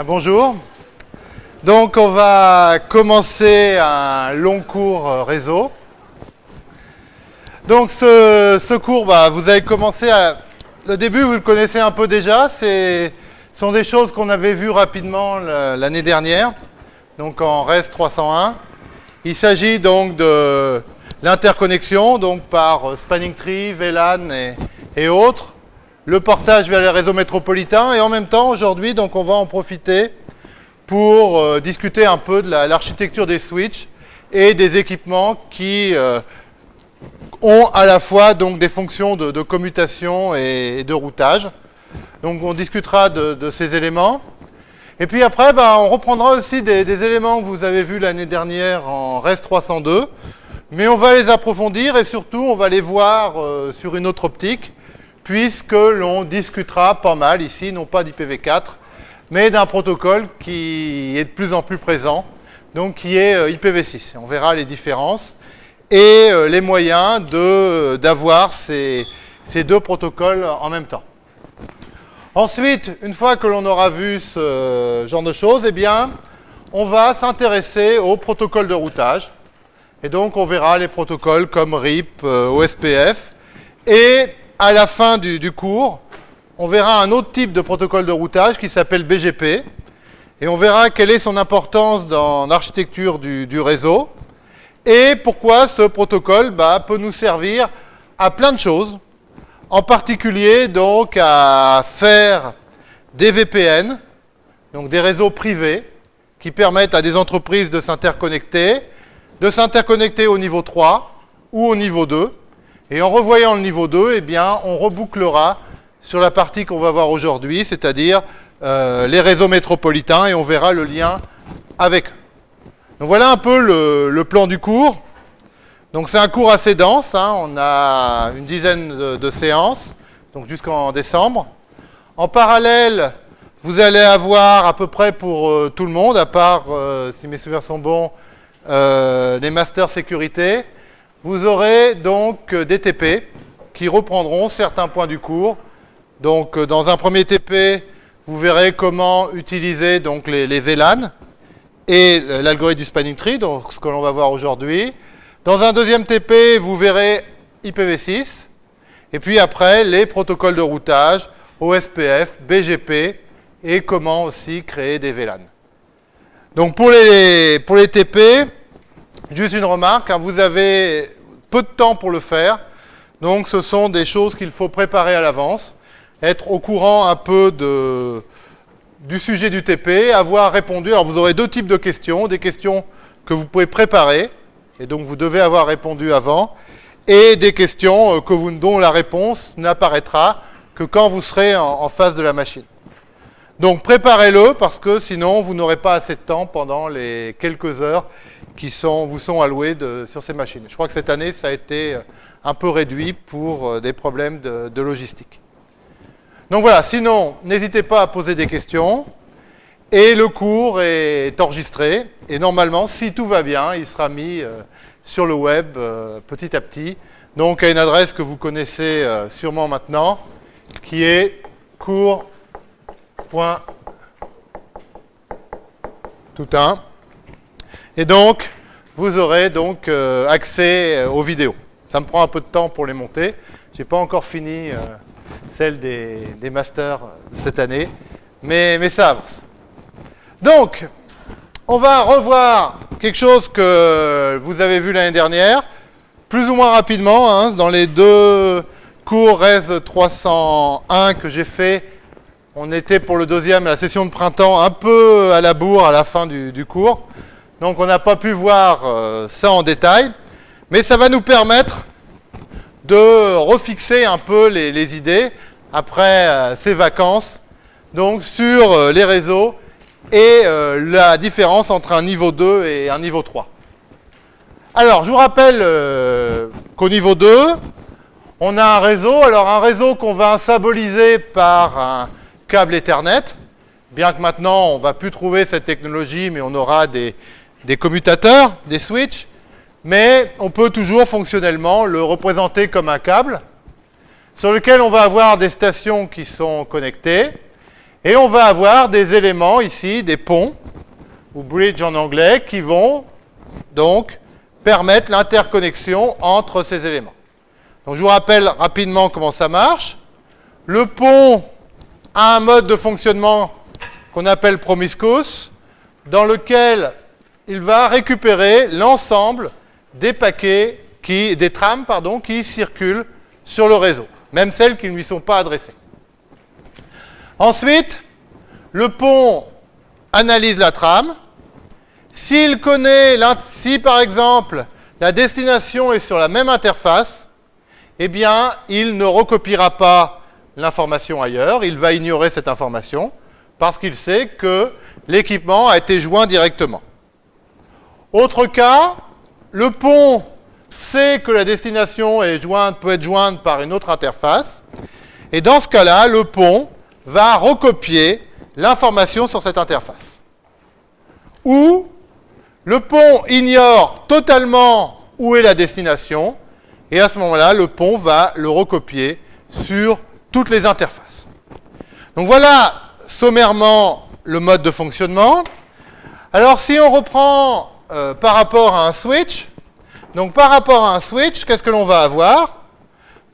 Ah, bonjour. Donc on va commencer un long cours euh, réseau. Donc ce, cours, bah, vous avez commencé à... Le début, vous le connaissez un peu déjà. Ce sont des choses qu'on avait vues rapidement l'année dernière, donc en REST 301. Il s'agit donc de l'interconnexion, donc par Spanning Tree, VLAN et autres le portage vers les réseaux métropolitains et en même temps aujourd'hui on va en profiter pour euh, discuter un peu de l'architecture des switches et des équipements qui euh, ont à la fois donc des fonctions de, commutation et, de routage. Donc on discutera de, ces éléments. Et puis après, ben, on reprendra aussi des, éléments que vous avez vus l'année dernière en REST 302, mais on va les approfondir et surtout on va les voir euh, sur une autre optique puisque l'on discutera pas mal ici, non pas d'IPv4, mais d'un protocole qui est de plus en plus présent, donc qui est euh, IPv6. On verra les différences et euh, les moyens d'avoir ces, deux protocoles en même temps. Ensuite, une fois que l'on aura vu ce genre de choses, eh bien, on va s'intéresser au protocole de routage. Et donc, on verra les protocoles comme RIP, euh, OSPF, et à la fin du, cours, on verra un autre type de protocole de routage qui s'appelle BGP. Et on verra quelle est son importance dans l'architecture du, réseau. Et pourquoi ce protocole bah, peut nous servir à plein de choses. En particulier, donc, à faire des VPN, donc des réseaux privés, qui permettent à des entreprises de s'interconnecter, de s'interconnecter au niveau 3 ou au niveau 2, et en revoyant le niveau 2, eh on rebouclera sur la partie qu'on va voir aujourd'hui, c'est-à-dire euh, les réseaux métropolitains, et on verra le lien avec eux. Donc voilà un peu le, plan du cours. Donc c'est un cours assez dense, hein. on a une dizaine de, séances, donc jusqu'en décembre. En parallèle, vous allez avoir à peu près pour euh, tout le monde, à part, euh, si mes souvenirs sont bons, les masters sécurité, vous aurez donc euh, des TP qui reprendront certains points du cours. Donc euh, dans un premier TP, vous verrez comment utiliser donc les, VLAN et l'algorithme du spanning tree, donc ce que l'on va voir aujourd'hui. Dans un deuxième TP, vous verrez IPv6. Et puis après, les protocoles de routage, OSPF, BGP, et comment aussi créer des VLAN. Donc pour les, pour les TP, Juste une remarque, hein, vous avez peu de temps pour le faire, donc ce sont des choses qu'il faut préparer à l'avance, être au courant un peu du sujet du TP, avoir répondu. Alors vous aurez deux types de questions, des questions que vous pouvez préparer, et donc vous devez avoir répondu avant, et des questions euh, que vous, dont la réponse n'apparaîtra que quand vous serez en face de la machine. Donc préparez-le parce que sinon vous n'aurez pas assez de temps pendant les quelques heures qui sont, vous sont alloués sur ces machines. Je crois que cette année, ça a été euh, un peu réduit pour euh, des problèmes de, logistique. Donc voilà, sinon, n'hésitez pas à poser des questions. Et le cours est enregistré. Et normalement, si tout va bien, il sera mis euh, sur le web petit à petit. Donc à une adresse que vous connaissez sûrement maintenant, qui est cours.tout1 et donc, vous aurez donc euh, accès euh, aux vidéos. Ça me prend un peu de temps pour les monter. Je n'ai pas encore fini euh, celle des, masters cette année, mais, ça avance. Donc, on va revoir quelque chose que vous avez vu l'année dernière, plus ou moins rapidement, hein, dans les deux cours RES 301 que j'ai fait. On était pour le deuxième, la session de printemps, un peu à la bourre à la fin du cours. Donc on n'a pas pu voir euh, ça en détail, mais ça va nous permettre de refixer un peu les, idées après euh, ces vacances, donc sur euh, les réseaux et la différence entre un niveau 2 et un niveau 3. Alors, je vous rappelle qu'au niveau 2, on a un réseau. Alors, un réseau qu'on va symboliser par un câble Ethernet. Bien que maintenant, on ne va plus trouver cette technologie, mais on aura des, des commutateurs, des switches, mais on peut toujours fonctionnellement le représenter comme un câble sur lequel on va avoir des stations qui sont connectées Et on va avoir des éléments ici, des ponts, ou bridge en anglais, qui vont donc permettre l'interconnexion entre ces éléments. Donc je vous rappelle rapidement comment ça marche. Le pont a un mode de fonctionnement qu'on appelle promiscuous, dans lequel il va récupérer l'ensemble des paquets, des trames pardon, qui circulent sur le réseau, même celles qui ne lui sont pas adressées. Ensuite, le pont analyse la trame. S'il connaît, si par exemple la destination est sur la même interface, eh bien, il ne recopiera pas l'information ailleurs, il va ignorer cette information parce qu'il sait que l'équipement a été joint directement. Autre cas, le pont sait que la destination est jointe, peut être jointe par une autre interface, et dans ce cas-là, le pont va recopier l'information sur cette interface. Ou le pont ignore totalement où est la destination, et à ce moment-là, le pont va le recopier sur toutes les interfaces. Donc voilà sommairement le mode de fonctionnement. Alors si on reprend euh, par rapport à un switch, donc par rapport à un switch, qu'est-ce que l'on va avoir?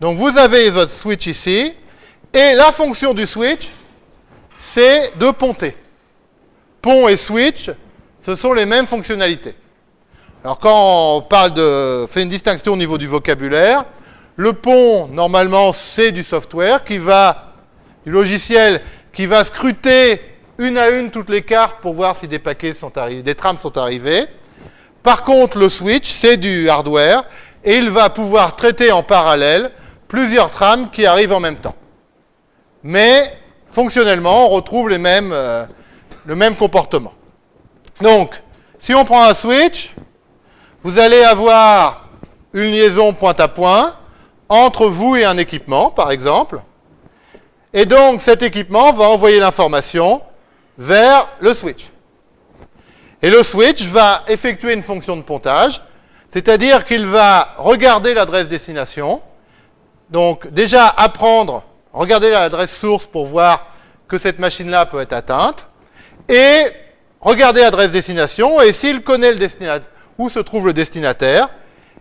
Donc vous avez votre switch ici, et la fonction du switch, c'est de ponter. Pont et switch, ce sont les mêmes fonctionnalités. Alors quand on parle de, fait une distinction au niveau du vocabulaire, le pont, normalement, c'est du software qui va, du logiciel qui va scruter une à une toutes les cartes pour voir si des paquets sont arrivés, des trames sont arrivées. Par contre, le switch, c'est du hardware et il va pouvoir traiter en parallèle plusieurs trames qui arrivent en même temps. Mais fonctionnellement, on retrouve euh, le même comportement. Donc, si on prend un switch, vous allez avoir une liaison point à point entre vous et un équipement, par exemple. Et donc, cet équipement va envoyer l'information vers le switch. Et le switch va effectuer une fonction de pontage, c'est-à-dire qu'il va regarder l'adresse destination, donc déjà apprendre, regarder l'adresse source pour voir que cette machine-là peut être atteinte, et regarder l'adresse destination, et s'il connaît le où se trouve le destinataire,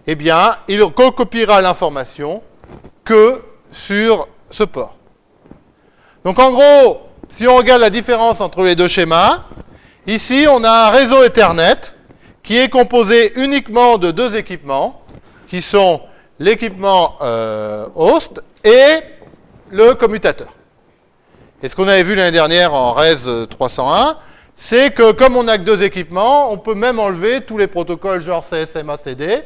eh bien, il copiera l'information que sur ce port. Donc en gros, si on regarde la différence entre les deux schémas, ici on a un réseau Ethernet qui est composé uniquement de deux équipements, qui sont l'équipement euh, host et le commutateur. Et ce qu'on avait vu l'année dernière en RES 301, c'est que comme on n'a que deux équipements, on peut même enlever tous les protocoles genre CSMA, CD,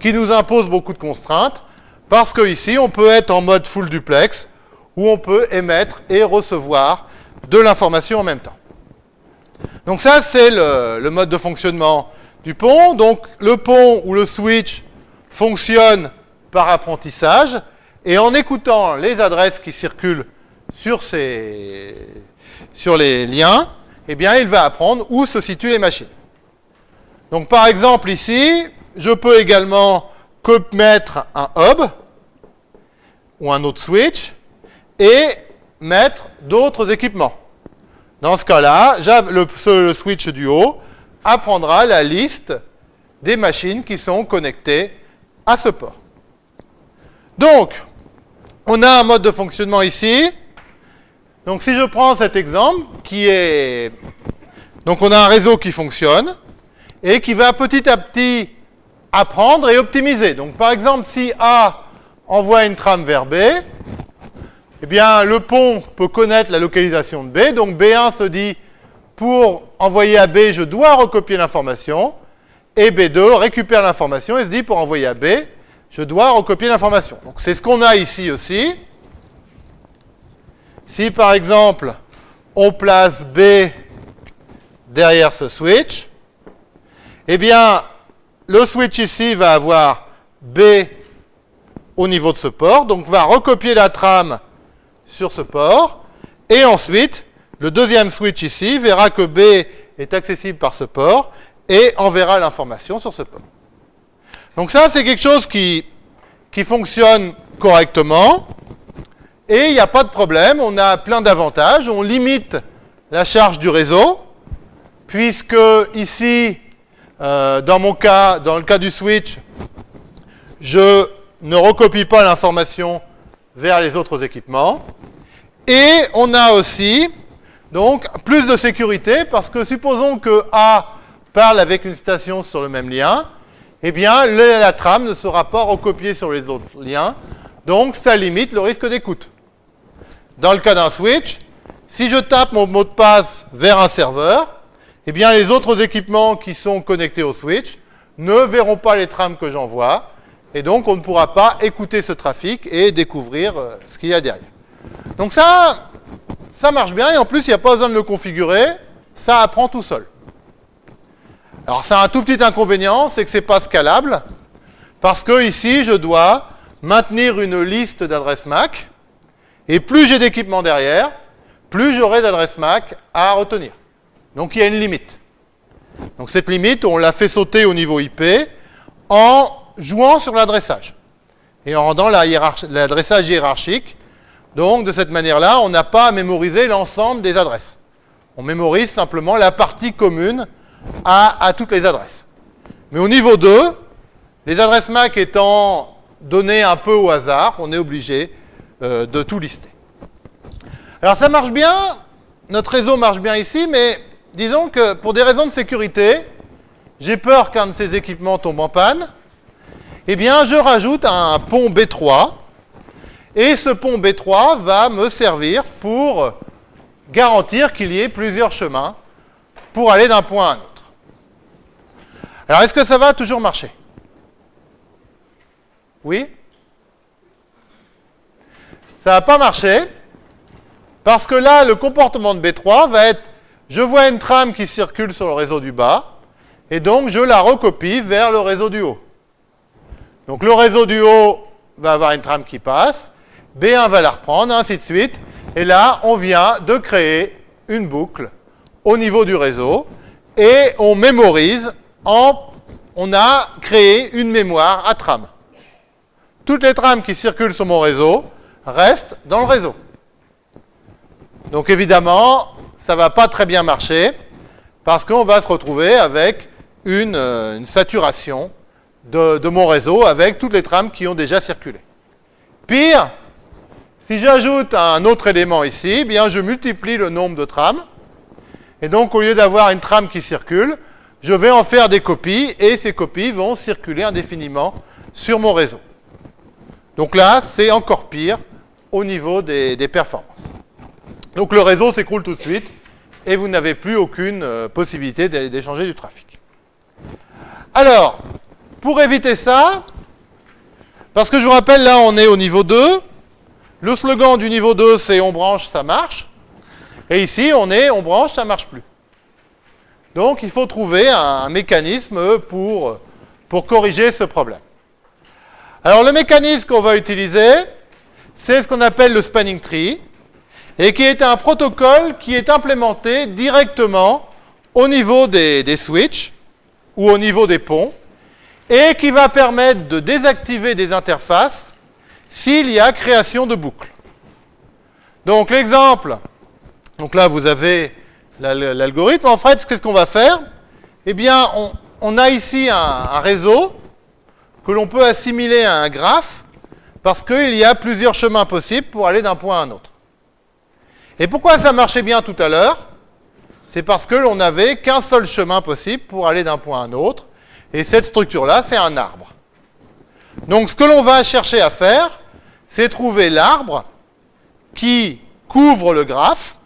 qui nous imposent beaucoup de contraintes, parce que ici, on peut être en mode full duplex, où on peut émettre et recevoir de l'information en même temps. Donc ça, c'est le, mode de fonctionnement du pont. Donc le pont ou le switch fonctionne par apprentissage, et en écoutant les adresses qui circulent sur les liens, eh bien, il va apprendre où se situent les machines. Donc, par exemple, ici, je peux également mettre un hub ou un autre switch et mettre d'autres équipements. Dans ce cas-là, le, switch du haut apprendra la liste des machines qui sont connectées à ce port. Donc, on a un mode de fonctionnement ici. Donc si je prends cet exemple, qui est... Donc on a un réseau qui fonctionne, et qui va petit à petit apprendre et optimiser. Donc par exemple, si A envoie une trame vers B, eh bien le pont peut connaître la localisation de B, donc B1 se dit, pour envoyer à B, je dois recopier l'information, et B2 récupère l'information et se dit, pour envoyer à B, je dois recopier l'information. Donc c'est ce qu'on a ici aussi. Si par exemple, on place B derrière ce switch, eh bien, le switch ici va avoir B au niveau de ce port, donc va recopier la trame sur ce port, et ensuite, le deuxième switch ici verra que B est accessible par ce port, et enverra l'information sur ce port. Donc ça, c'est quelque chose qui, fonctionne correctement, Et il n'y a pas de problème, on a plein d'avantages. On limite la charge du réseau, puisque ici, euh, dans mon cas, dans le cas du switch, je ne recopie pas l'information vers les autres équipements. Et on a aussi donc plus de sécurité parce que supposons que A parle avec une station sur le même lien, eh bien la trame ne sera pas recopiée sur les autres liens, donc ça limite le risque d'écoute. Dans le cas d'un switch, si je tape mon mot de passe vers un serveur, eh bien les autres équipements qui sont connectés au switch ne verront pas les trames que j'envoie, et donc on ne pourra pas écouter ce trafic et découvrir euh, ce qu'il y a derrière. Donc ça, ça marche bien, et en plus il n'y a pas besoin de le configurer, ça apprend tout seul. Alors ça a un tout petit inconvénient, c'est que ce n'est pas scalable, parce que ici je dois maintenir une liste d'adresses MAC, et plus j'ai d'équipements derrière, plus j'aurai d'adresses MAC à retenir. Donc il y a une limite. Donc cette limite, on l'a fait sauter au niveau IP en jouant sur l'adressage et en rendant l'adressage hiérarchique. Donc de cette manière-là, on n'a pas à mémoriser l'ensemble des adresses. On mémorise simplement la partie commune à, toutes les adresses. Mais au niveau 2, les adresses MAC étant données un peu au hasard, on est obligé euh, de tout lister. Alors ça marche bien, notre réseau marche bien ici, mais disons que pour des raisons de sécurité, j'ai peur qu'un de ces équipements tombe en panne, eh bien je rajoute un pont B3, et ce pont B3 va me servir pour garantir qu'il y ait plusieurs chemins pour aller d'un point à un autre. Alors, est-ce que ça va toujours marcher? Oui? Ça va pas marcher, parce que là, le comportement de B3 va être, je vois une trame qui circule sur le réseau du bas, et donc je la recopie vers le réseau du haut. Donc le réseau du haut va avoir une trame qui passe, B1 va la reprendre, ainsi de suite, et là, on vient de créer une boucle au niveau du réseau, et on mémorise on a créé une mémoire à trame. Toutes les trames qui circulent sur mon réseau restent dans le réseau. Donc évidemment, ça ne va pas très bien marcher parce qu'on va se retrouver avec une, euh, saturation de, mon réseau avec toutes les trames qui ont déjà circulé. Pire, si j'ajoute un autre élément ici, eh bien je multiplie le nombre de trames. Et donc au lieu d'avoir une trame qui circule, je vais en faire des copies et ces copies vont circuler indéfiniment sur mon réseau. Donc là, c'est encore pire au niveau des, performances. Donc le réseau s'écroule tout de suite et vous n'avez plus aucune euh, possibilité d'échanger du trafic. Alors, pour éviter ça, parce que je vous rappelle, là on est au niveau 2, le slogan du niveau 2 c'est on branche, ça marche, et ici on est on branche, ça marche plus. Donc il faut trouver un, mécanisme pour, corriger ce problème. Alors le mécanisme qu'on va utiliser, c'est ce qu'on appelle le spanning tree, et qui est un protocole qui est implémenté directement au niveau des switches ou au niveau des ponts, et qui va permettre de désactiver des interfaces s'il y a création de boucles. Donc l'exemple, donc là vous avez l'algorithme, en fait, qu'est-ce qu'on va faire? Eh bien, on, a ici un, réseau que l'on peut assimiler à un graphe parce qu'il y a plusieurs chemins possibles pour aller d'un point à un autre. Et pourquoi ça marchait bien tout à l'heure? C'est parce que l'on n'avait qu'un seul chemin possible pour aller d'un point à un autre. Et cette structure-là, c'est un arbre. Donc ce que l'on va chercher à faire, c'est trouver l'arbre qui couvre le graphe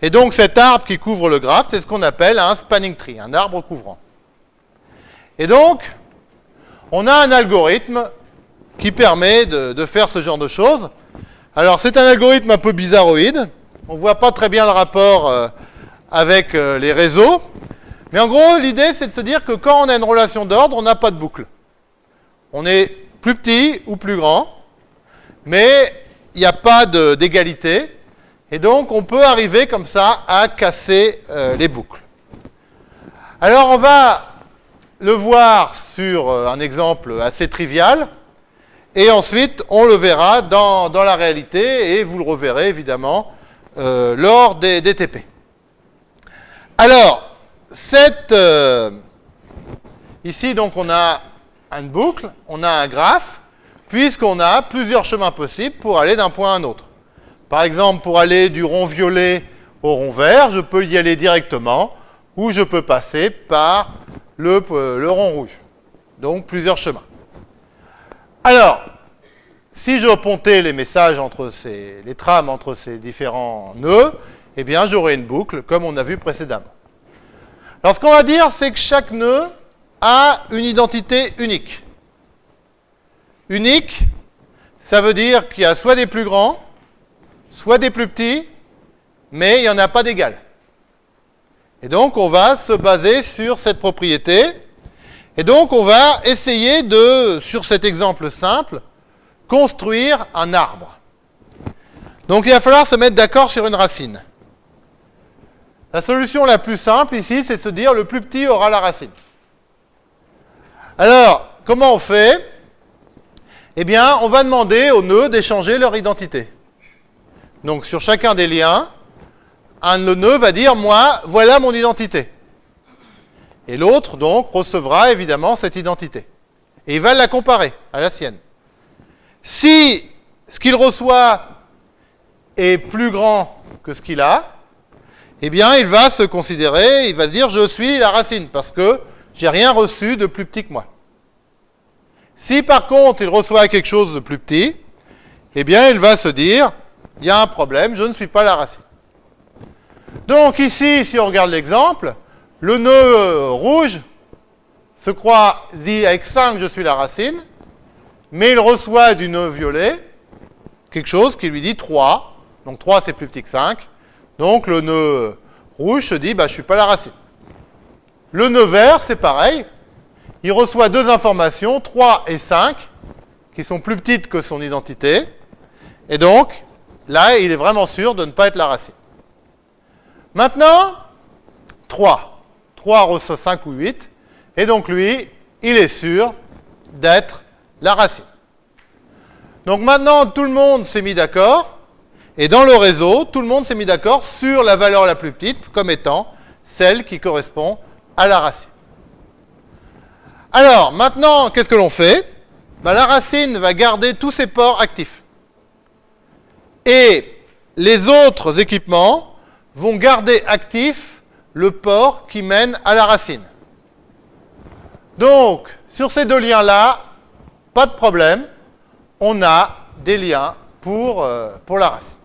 et donc cet arbre qui couvre le graphe, c'est ce qu'on appelle un spanning tree, un arbre couvrant. Et donc, on a un algorithme qui permet de, faire ce genre de choses. Alors c'est un algorithme un peu bizarroïde. On ne voit pas très bien le rapport euh, avec euh, les réseaux. Mais en gros, l'idée, c'est de se dire que quand on a une relation d'ordre, on n'a pas de boucle. On est plus petit ou plus grand, mais il n'y a pas d'égalité. Et donc, on peut arriver comme ça à casser euh, les boucles. Alors, on va le voir sur euh, un exemple assez trivial. Et ensuite, on le verra dans, la réalité et vous le reverrez évidemment euh, lors des, TP. Alors, cette, euh, ici, donc, on a une boucle, on a un graphe, puisqu'on a plusieurs chemins possibles pour aller d'un point à un autre. Par exemple, pour aller du rond violet au rond vert, je peux y aller directement, ou je peux passer par le, euh, rond rouge. Donc, plusieurs chemins. Alors, si je pontais les messages entre ces, les trames entre ces différents nœuds, eh bien, j'aurai une boucle, comme on a vu précédemment. Alors, ce qu'on va dire, c'est que chaque nœud a une identité unique. Unique, ça veut dire qu'il y a soit des plus grands, soit des plus petits, mais il n'y en a pas d'égal. Et donc, on va se baser sur cette propriété. Et donc, on va essayer de, sur cet exemple simple, construire un arbre. Donc, il va falloir se mettre d'accord sur une racine. La solution la plus simple ici, c'est de se dire le plus petit aura la racine. Alors, comment on fait? Eh bien, on va demander aux nœuds d'échanger leur identité. Donc, sur chacun des liens, un nœud va dire, moi, voilà mon identité. Et l'autre, donc, recevra évidemment cette identité. Et il va la comparer à la sienne. Si ce qu'il reçoit est plus grand que ce qu'il a, eh bien, il va se considérer, il va se dire, je suis la racine, parce que j'ai rien reçu de plus petit que moi. Si par contre, il reçoit quelque chose de plus petit, eh bien, il va se dire, il y a un problème, je ne suis pas la racine. Donc ici, si on regarde l'exemple, le nœud rouge se croit, dit avec 5, je suis la racine, mais il reçoit du nœud violet quelque chose qui lui dit 3. Donc 3, c'est plus petit que 5. Donc le nœud rouge se dit, bah, je ne suis pas la racine. Le nœud vert, c'est pareil. Il reçoit deux informations, 3 et 5, qui sont plus petites que son identité. Et donc, là, il est vraiment sûr de ne pas être la racine. Maintenant, 3. 3 reçoit 5 ou 8. Et donc, lui, il est sûr d'être la racine. Donc maintenant, tout le monde s'est mis d'accord. Et dans le réseau, tout le monde s'est mis d'accord sur la valeur la plus petite comme étant celle qui correspond à la racine. Alors, maintenant, qu'est-ce que l'on fait? Ben, La racine va garder tous ses ports actifs. Et les autres équipements vont garder actif le port qui mène à la racine. Donc, sur ces deux liens-là, pas de problème, on a des liens pour, euh, pour la racine.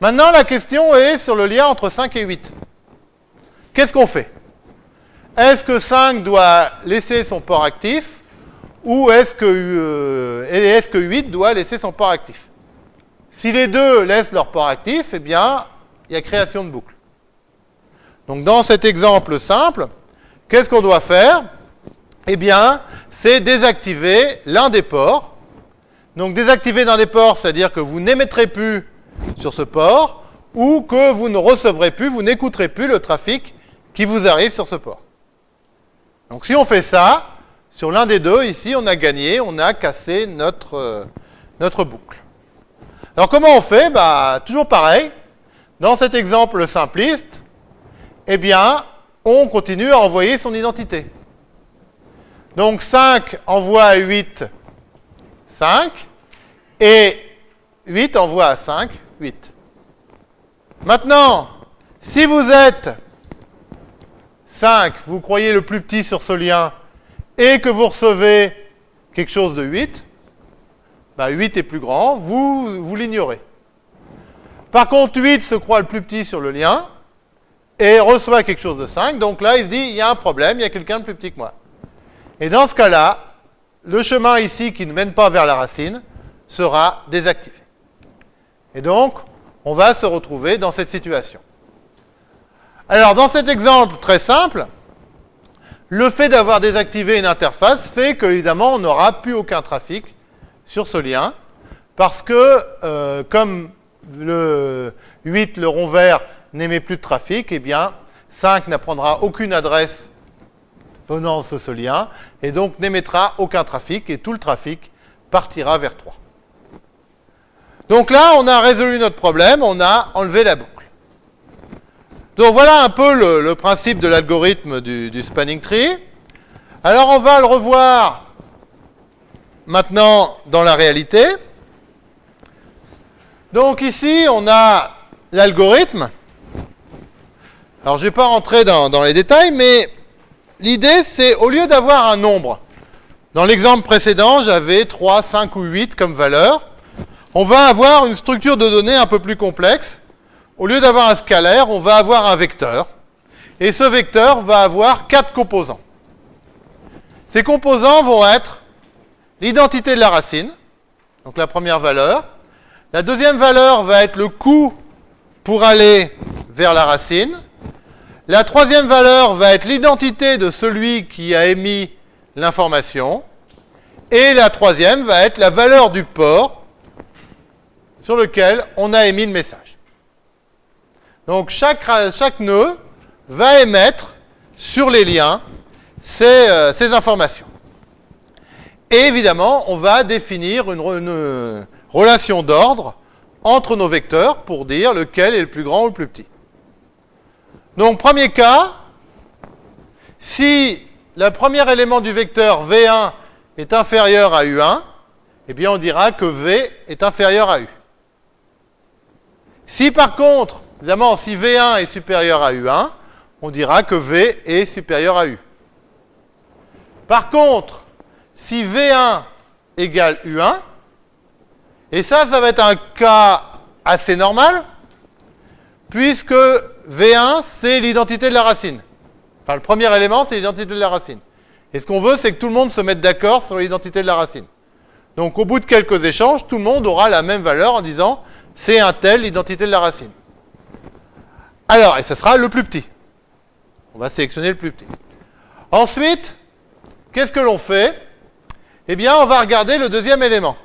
Maintenant, la question est sur le lien entre 5 et 8. Qu'est-ce qu'on fait? Est-ce que 5 doit laisser son port actif ou est-ce que, euh, est que 8 doit laisser son port actif? Si les deux laissent leur port actif, eh bien, il y a création de boucle. Donc dans cet exemple simple, qu'est-ce qu'on doit faire? Eh bien, c'est désactiver l'un des ports. Donc désactiver l'un des ports, c'est-à-dire que vous n'émettrez plus sur ce port ou que vous ne recevrez plus, vous n'écouterez plus le trafic qui vous arrive sur ce port. Donc si on fait ça, sur l'un des deux, ici, on a gagné, on a cassé notre, euh, boucle. Alors comment on fait? Bah, Toujours pareil. Dans cet exemple simpliste, eh bien, on continue à envoyer son identité. Donc 5 envoie à 8 5 et 8 envoie à 5 8. Maintenant, si vous êtes 5, vous croyez le plus petit sur ce lien, et que vous recevez quelque chose de 8, bah 8 est plus grand, vous, vous l'ignorez. Par contre, 8 se croit le plus petit sur le lien, et reçoit quelque chose de 5, donc là, il se dit, il y a un problème, il y a quelqu'un de plus petit que moi. Et dans ce cas-là, le chemin ici qui ne mène pas vers la racine sera désactivé. Et donc, on va se retrouver dans cette situation. Alors, dans cet exemple très simple, le fait d'avoir désactivé une interface fait que, évidemment, on n'aura plus aucun trafic sur ce lien, parce que, euh, comme le 8, le rond vert, n'émet plus de trafic, eh bien, 5 n'apprendra aucune adresse venant de ce lien, et donc n'émettra aucun trafic, et tout le trafic partira vers 3. Donc là, on a résolu notre problème, on a enlevé la boucle. Donc voilà un peu le, principe de l'algorithme du, spanning tree. Alors on va le revoir maintenant dans la réalité. Donc ici, on a l'algorithme. Alors je ne vais pas rentrer dans, dans les détails, mais l'idée c'est au lieu d'avoir un nombre, dans l'exemple précédent, j'avais 3, 5 ou 8 comme valeur on va avoir une structure de données un peu plus complexe. Au lieu d'avoir un scalaire, on va avoir un vecteur. Et ce vecteur va avoir quatre composants. Ces composants vont être l'identité de la racine, donc la première valeur. La deuxième valeur va être le coût pour aller vers la racine. La troisième valeur va être l'identité de celui qui a émis l'information. Et la troisième va être la valeur du port sur lequel on a émis le message. Donc chaque, chaque nœud va émettre sur les liens ces, euh, informations. Et évidemment, on va définir une, une relation d'ordre entre nos vecteurs pour dire lequel est le plus grand ou le plus petit. Donc, premier cas, si le premier élément du vecteur V1 est inférieur à U1, eh bien on dira que V est inférieur à U. Si par contre, évidemment, si V1 est supérieur à U1, on dira que V est supérieur à U. Par contre, si V1 égale U1, et ça, ça va être un cas assez normal, puisque V1, c'est l'identité de la racine. Enfin, le premier élément, c'est l'identité de la racine. Et ce qu'on veut, c'est que tout le monde se mette d'accord sur l'identité de la racine. Donc, au bout de quelques échanges, tout le monde aura la même valeur en disant c'est un tel l'identité de la racine. Alors, et ce sera le plus petit. On va sélectionner le plus petit. Ensuite, qu'est-ce que l'on fait? Eh bien, on va regarder le deuxième élément.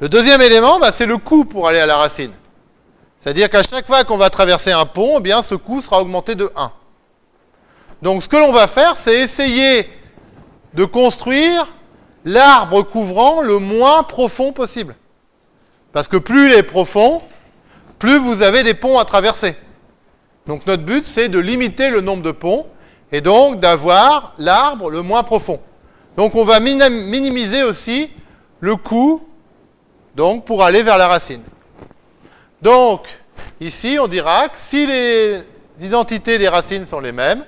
Le deuxième élément, bah, c'est le coût pour aller à la racine. C'est-à-dire qu'à chaque fois qu'on va traverser un pont, eh bien, ce coût sera augmenté de 1. Donc, ce que l'on va faire, c'est essayer de construire l'arbre couvrant le moins profond possible. Parce que plus il est profond, plus vous avez des ponts à traverser. Donc notre but, c'est de limiter le nombre de ponts et donc d'avoir l'arbre le moins profond. Donc on va minimiser aussi le coût donc, pour aller vers la racine. Donc, ici, on dira que si les identités des racines sont les mêmes,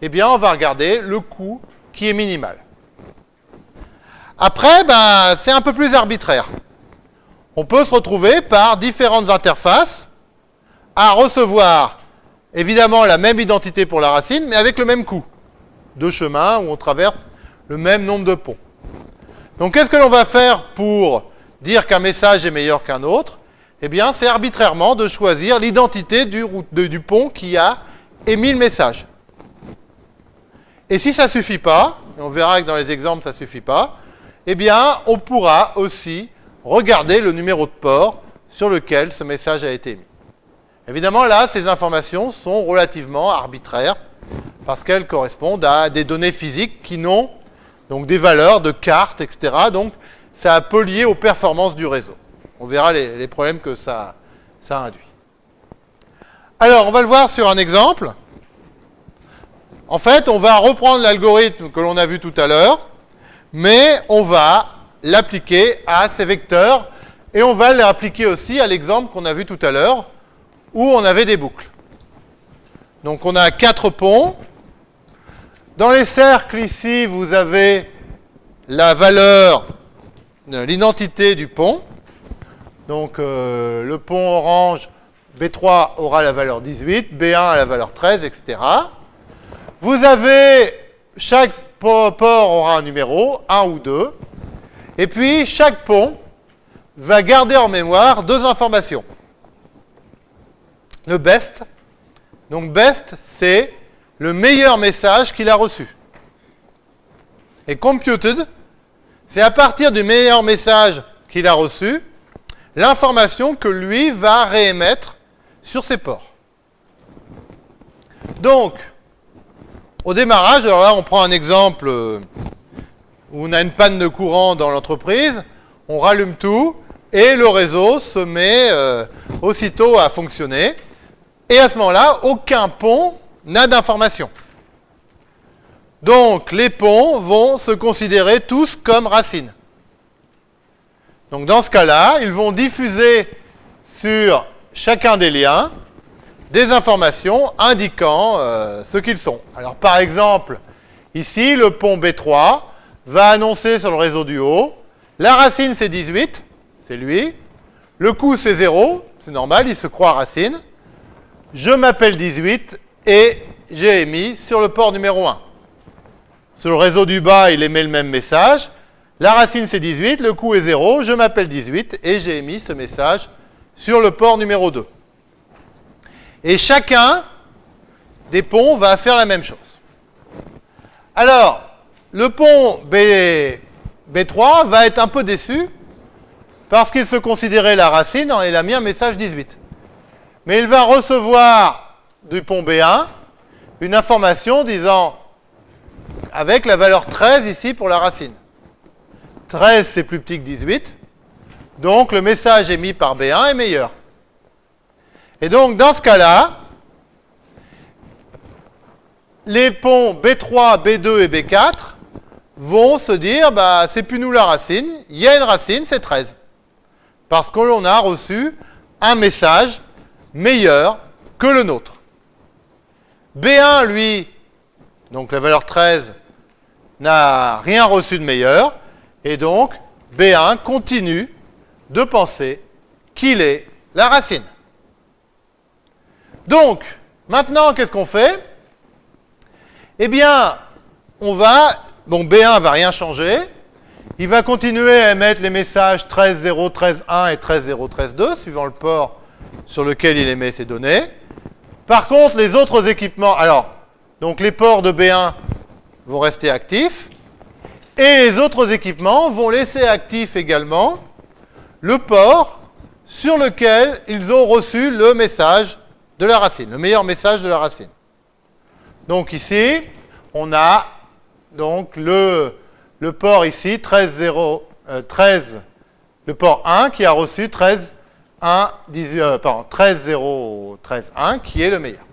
eh bien, on va regarder le coût qui est minimal. Après, ben, c'est un peu plus arbitraire on peut se retrouver par différentes interfaces à recevoir évidemment la même identité pour la racine, mais avec le même coût. Deux chemins où on traverse le même nombre de ponts. Donc qu'est-ce que l'on va faire pour dire qu'un message est meilleur qu'un autre? Eh bien, c'est arbitrairement de choisir l'identité du, pont qui a émis le message. Et si ça ne suffit pas, et on verra que dans les exemples ça ne suffit pas, eh bien, on pourra aussi regardez le numéro de port sur lequel ce message a été émis. Évidemment, là, ces informations sont relativement arbitraires parce qu'elles correspondent à des données physiques qui n'ont donc des valeurs de cartes, etc. Donc, ça a peu lié aux performances du réseau. On verra les, problèmes que ça, ça induit. Alors, on va le voir sur un exemple. En fait, on va reprendre l'algorithme que l'on a vu tout à l'heure, mais on va l'appliquer à ces vecteurs et on va l'appliquer aussi à l'exemple qu'on a vu tout à l'heure où on avait des boucles. Donc on a quatre ponts. Dans les cercles ici, vous avez la valeur, l'identité du pont. Donc euh, le pont orange B3 aura la valeur 18, B1 a la valeur 13, etc. Vous avez, chaque port aura un numéro, 1 ou 2. Et puis, chaque pont va garder en mémoire deux informations. Le best. Donc, best, c'est le meilleur message qu'il a reçu. Et computed, c'est à partir du meilleur message qu'il a reçu, l'information que lui va réémettre sur ses ports. Donc, au démarrage, alors là, on prend un exemple euh, où on a une panne de courant dans l'entreprise, on rallume tout et le réseau se met euh, aussitôt à fonctionner. Et à ce moment-là, aucun pont n'a d'information. Donc les ponts vont se considérer tous comme racines. Donc dans ce cas-là, ils vont diffuser sur chacun des liens des informations indiquant euh, ce qu'ils sont. Alors par exemple, ici, le pont B3 va annoncer sur le réseau du haut, la racine c'est 18, c'est lui, le coût c'est 0, c'est normal, il se croit racine, je m'appelle 18 et j'ai émis sur le port numéro 1. Sur le réseau du bas, il émet le même message, la racine c'est 18, le coût est 0, je m'appelle 18 et j'ai émis ce message sur le port numéro 2. Et chacun des ponts va faire la même chose. Alors, le pont B, B3 va être un peu déçu parce qu'il se considérait la racine et il a mis un message 18. Mais il va recevoir du pont B1 une information disant avec la valeur 13 ici pour la racine. 13 c'est plus petit que 18, donc le message émis par B1 est meilleur. Et donc dans ce cas-là, les ponts B3, B2 et B4 vont se dire, bah, c'est plus nous la racine, il y a une racine, c'est 13. Parce que l'on a reçu un message meilleur que le nôtre. B1, lui, donc la valeur 13, n'a rien reçu de meilleur, et donc B1 continue de penser qu'il est la racine. Donc, maintenant, qu'est-ce qu'on fait? Eh bien, on va, donc B1 va rien changer, il va continuer à émettre les messages 13.0, 13.1 et 13.0, 13.2, suivant le port sur lequel il émet ces données. Par contre, les autres équipements, alors, donc les ports de B1 vont rester actifs, et les autres équipements vont laisser actif également le port sur lequel ils ont reçu le message de la racine, le meilleur message de la racine. Donc ici, on a donc le, le port ici, 13, 0, 13, le port 1 qui a reçu 13, 1, 18, euh, pardon, 13, 0, 13, 1 qui est le meilleur.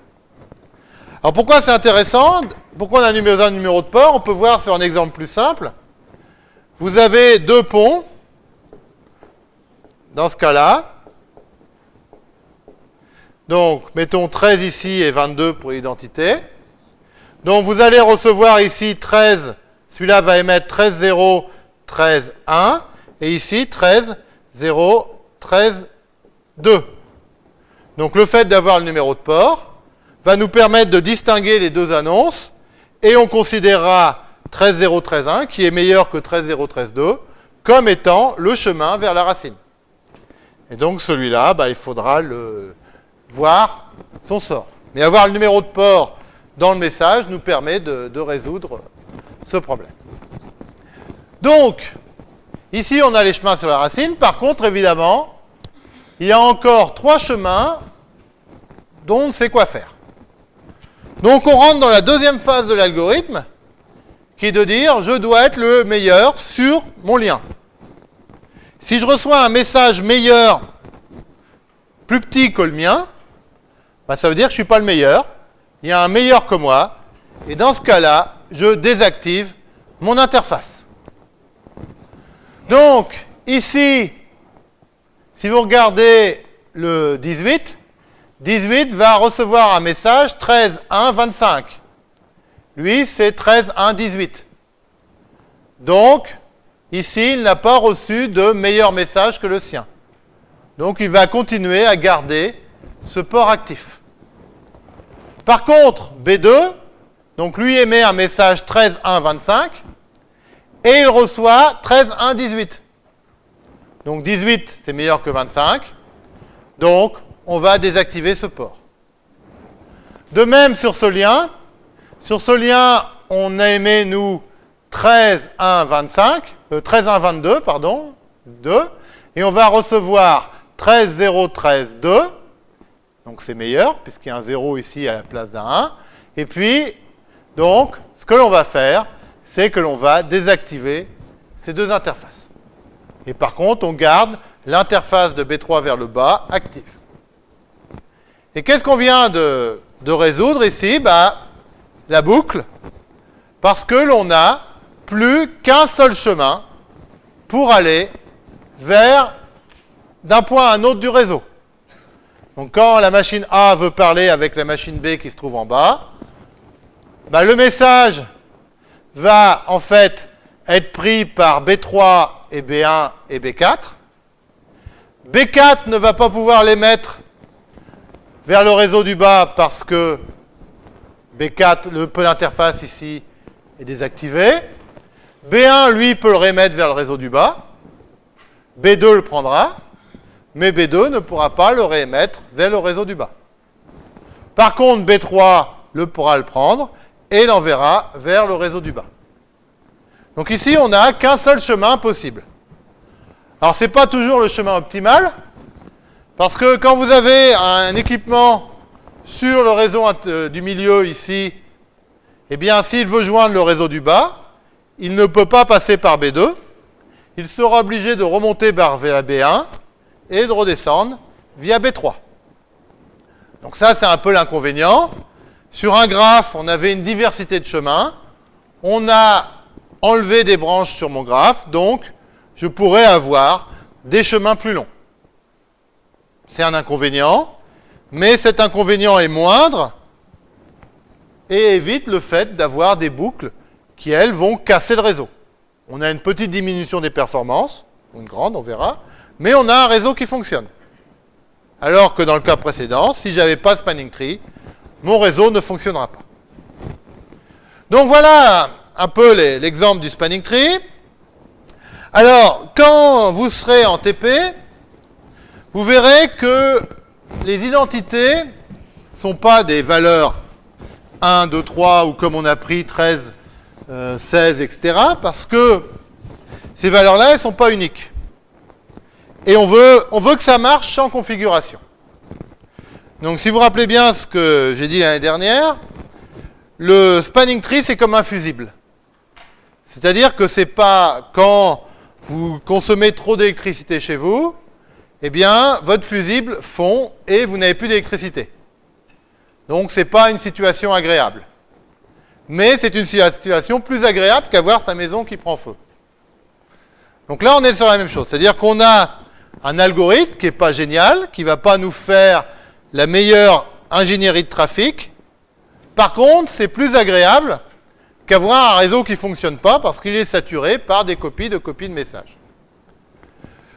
Alors pourquoi c'est intéressant? Pourquoi on a numéro, un numéro de port? On peut voir sur un exemple plus simple. Vous avez deux ponts dans ce cas-là. Donc, mettons 13 ici et 22 pour l'identité. Donc, vous allez recevoir ici 13, celui-là va émettre 13, 0, 13, 1, et ici 13, 0, 13, 2. Donc, le fait d'avoir le numéro de port va nous permettre de distinguer les deux annonces, et on considérera 13, 0, 13, 1, qui est meilleur que 13, 0, 13, 2, comme étant le chemin vers la racine. Et donc celui-là, bah, il faudra le voir son sort. Mais avoir le numéro de port dans le message nous permet de, de résoudre ce problème. Donc, ici on a les chemins sur la racine. Par contre, évidemment, il y a encore trois chemins dont on ne sait quoi faire. Donc on rentre dans la deuxième phase de l'algorithme, qui est de dire je dois être le meilleur sur mon lien. Si je reçois un message meilleur, plus petit que le mien, bah, ça veut dire que je ne suis pas le meilleur. Il y a un meilleur que moi. Et dans ce cas-là, je désactive mon interface. Donc, ici, si vous regardez le 18, 18 va recevoir un message 13, 1, 25. Lui, c'est 13, 1, 18. Donc, Ici, il n'a pas reçu de meilleur message que le sien. Donc, il va continuer à garder ce port actif. Par contre, B2, donc lui émet un message 13.1.25 et il reçoit 13.1.18. Donc 18, c'est meilleur que 25. Donc, on va désactiver ce port. De même sur ce lien, sur ce lien, on a émis, nous, 13.1.25. 13 1 22, pardon, 2, et on va recevoir 13 0 13 2, donc c'est meilleur puisqu'il y a un 0 ici à la place d'un 1, et puis donc ce que l'on va faire, c'est que l'on va désactiver ces deux interfaces. Et par contre, on garde l'interface de B3 vers le bas active. Et qu'est-ce qu'on vient de, résoudre ici? Bah, La boucle, parce que l'on n'a plus qu'un seul chemin pour aller vers d'un point à un autre du réseau. Donc quand la machine A veut parler avec la machine B qui se trouve en bas, bah, le message va en fait être pris par B3 et B1 et B4. B4 ne va pas pouvoir l'émettre vers le réseau du bas parce que B4, le peu d'interface ici, est désactivé. B1, lui, peut le remettre vers le réseau du bas. B2 le prendra, mais B2 ne pourra pas le réémettre vers le réseau du bas. Par contre, B3 le pourra le prendre et l'enverra vers le réseau du bas. Donc ici, on n'a qu'un seul chemin possible. Alors, ce n'est pas toujours le chemin optimal, parce que quand vous avez un équipement sur le réseau euh, du milieu ici, eh bien, s'il veut joindre le réseau du bas, il ne peut pas passer par B2. Il sera obligé de remonter par B1 et de redescendre via B3. Donc ça, c'est un peu l'inconvénient. Sur un graphe, on avait une diversité de chemins. On a enlevé des branches sur mon graphe, donc je pourrais avoir des chemins plus longs. C'est un inconvénient, mais cet inconvénient est moindre et évite le fait d'avoir des boucles qui, elles, vont casser le réseau. On a une petite diminution des performances, ou une grande, on verra, mais on a un réseau qui fonctionne. Alors que dans le cas précédent, si j'avais pas spanning tree, mon réseau ne fonctionnera pas. Donc voilà un peu l'exemple du spanning tree. Alors, quand vous serez en TP, vous verrez que les identités sont pas des valeurs 1, 2, 3 ou comme on a pris 13, 16, etc. Parce que ces valeurs-là, elles sont pas uniques. Et on veut, on que ça marche sans configuration. Donc si vous rappelez bien ce que j'ai dit l'année dernière, le spanning tree, c'est comme un fusible. C'est-à-dire que c'est pas quand vous consommez trop d'électricité chez vous, eh bien, votre fusible fond et vous n'avez plus d'électricité. Donc, ce n'est pas une situation agréable. Mais c'est une situation plus agréable qu'avoir sa maison qui prend feu. Donc là, on est sur la même chose. C'est-à-dire qu'on a un algorithme qui n'est pas génial, qui ne va pas nous faire la meilleure ingénierie de trafic. Par contre, c'est plus agréable qu'avoir un réseau qui ne fonctionne pas parce qu'il est saturé par des copies de copies de messages.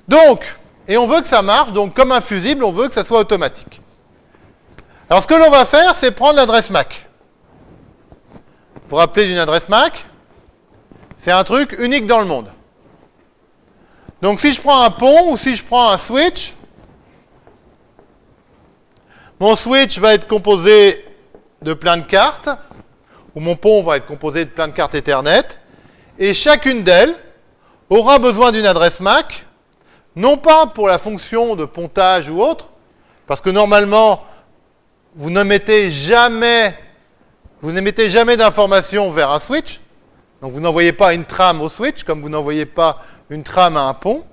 Donc, et on veut que ça marche, donc comme un fusible, on veut que ça soit automatique. Alors ce que l'on va faire, c'est prendre l'adresse MAC. Pour rappeler d'une adresse MAC, c'est un truc unique dans le monde. Donc si je prends un pont ou si je prends un switch, mon switch va être composé de plein de cartes, ou mon pont va être composé de plein de cartes Ethernet, et chacune d'elles aura besoin d'une adresse MAC, non pas pour la fonction de pontage ou autre, parce que normalement, vous ne mettez jamais, vous n'émettez jamais d'informations vers un switch, donc vous n'envoyez pas une trame au switch, comme vous n'envoyez pas une trame à un pont,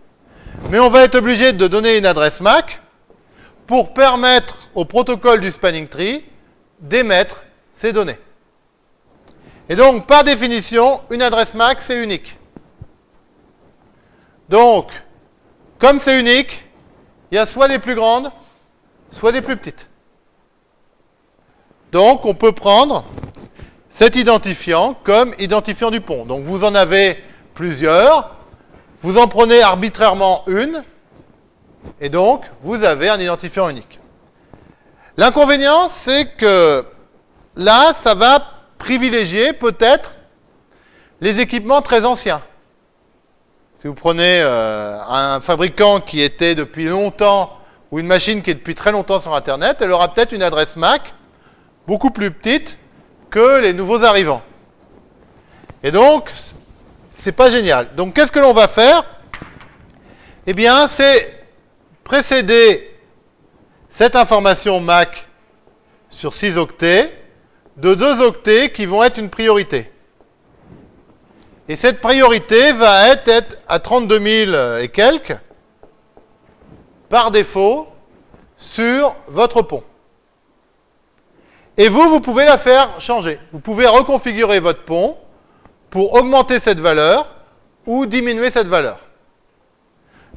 mais on va être obligé de donner une adresse MAC pour permettre au protocole du spanning tree d'émettre ces données. Et donc, par définition, une adresse MAC, c'est unique. Donc, comme c'est unique, il y a soit des plus grandes, soit des plus petites. Donc, on peut prendre cet identifiant comme identifiant du pont. Donc, vous en avez plusieurs. Vous en prenez arbitrairement une. Et donc, vous avez un identifiant unique. L'inconvénient, c'est que là, ça va privilégier peut-être les équipements très anciens. Si vous prenez euh, un fabricant qui était depuis longtemps ou une machine qui est depuis très longtemps sur Internet, elle aura peut-être une adresse MAC beaucoup plus petite que les nouveaux arrivants. Et donc, c'est pas génial. Donc, qu'est-ce que l'on va faire? Eh bien, c'est précéder cette information MAC sur 6 octets de 2 octets qui vont être une priorité. Et cette priorité va être à 32 000 et quelques par défaut sur votre pont. Et vous, vous pouvez la faire changer. Vous pouvez reconfigurer votre pont pour augmenter cette valeur ou diminuer cette valeur.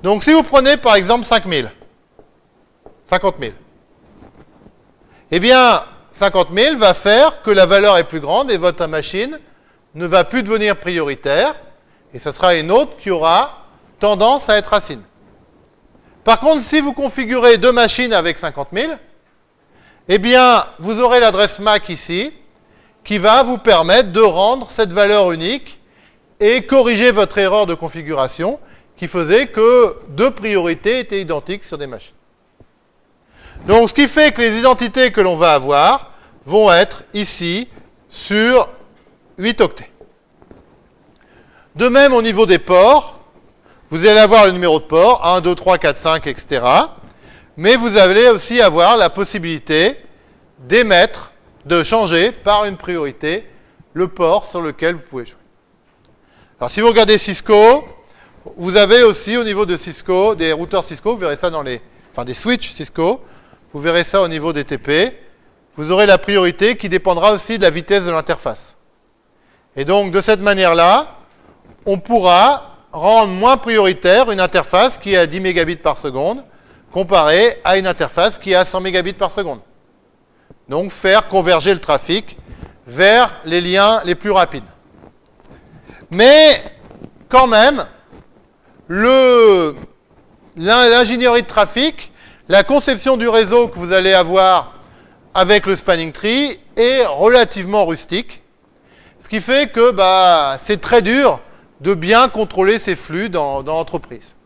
Donc si vous prenez par exemple 5000, 50 000, eh bien 50 000 va faire que la valeur est plus grande et votre machine ne va plus devenir prioritaire et ce sera une autre qui aura tendance à être racine. Par contre, si vous configurez deux machines avec 50 000, eh bien, vous aurez l'adresse MAC ici qui va vous permettre de rendre cette valeur unique et corriger votre erreur de configuration qui faisait que deux priorités étaient identiques sur des machines. Donc, ce qui fait que les identités que l'on va avoir vont être ici sur 8 octets. De même, au niveau des ports, vous allez avoir le numéro de port, 1, 2, 3, 4, 5, etc. Mais vous allez aussi avoir la possibilité d'émettre, de changer par une priorité le port sur lequel vous pouvez jouer. Alors si vous regardez Cisco, vous avez aussi au niveau de Cisco, des routeurs Cisco, vous verrez ça dans les... Enfin des switches Cisco, vous verrez ça au niveau des TP. Vous aurez la priorité qui dépendra aussi de la vitesse de l'interface. Et donc de cette manière-là, on pourra rendre moins prioritaire une interface qui est à 10 mégabits par seconde comparée à une interface qui est à 100 mégabits par seconde. Donc faire converger le trafic vers les liens les plus rapides. Mais quand même, l'ingénierie de trafic, la conception du réseau que vous allez avoir avec le spanning tree est relativement rustique. Ce qui fait que bah, c'est très dur de bien contrôler ces flux dans, l'entreprise.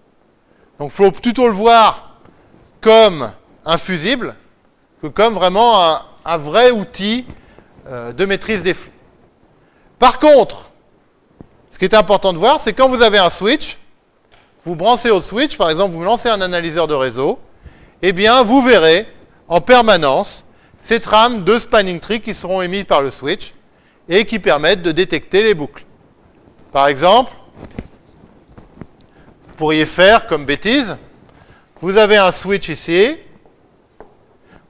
Donc il faut plutôt le voir comme un fusible que comme vraiment un, vrai outil euh, de maîtrise des flux. Par contre, ce qui est important de voir, c'est quand vous avez un switch, vous branchez au switch, par exemple, vous lancez un analyseur de réseau, eh bien, vous verrez en permanence ces trames de spanning tree qui seront émises par le switch et qui permettent de détecter les boucles. Par exemple, vous pourriez faire comme bêtise, vous avez un switch ici,